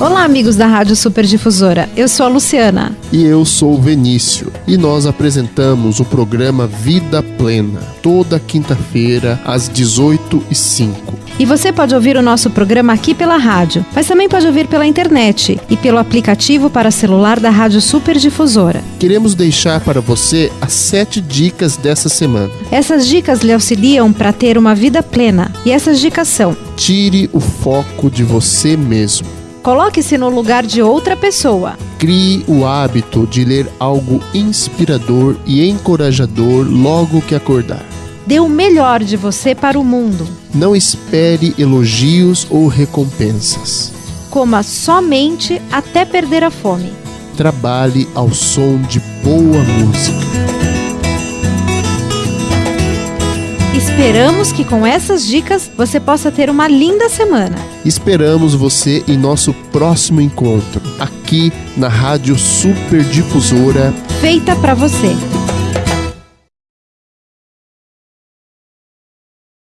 Olá, amigos da Rádio Superdifusora. Eu sou a Luciana. E eu sou o Venício. E nós apresentamos o programa Vida Plena, toda quinta-feira, às 18h05. E você pode ouvir o nosso programa aqui pela rádio, mas também pode ouvir pela internet e pelo aplicativo para celular da Rádio Superdifusora. Queremos deixar para você as sete dicas dessa semana. Essas dicas lhe auxiliam para ter uma vida plena. E essas dicas são: Tire o foco de você mesmo. Coloque-se no lugar de outra pessoa. Crie o hábito de ler algo inspirador e encorajador logo que acordar. Dê o melhor de você para o mundo. Não espere elogios ou recompensas. Coma somente até perder a fome. Trabalhe ao som de boa música. Esperamos que com essas dicas você possa ter uma linda semana. Esperamos você em nosso próximo encontro, aqui na Rádio Super Difusora. Feita para você.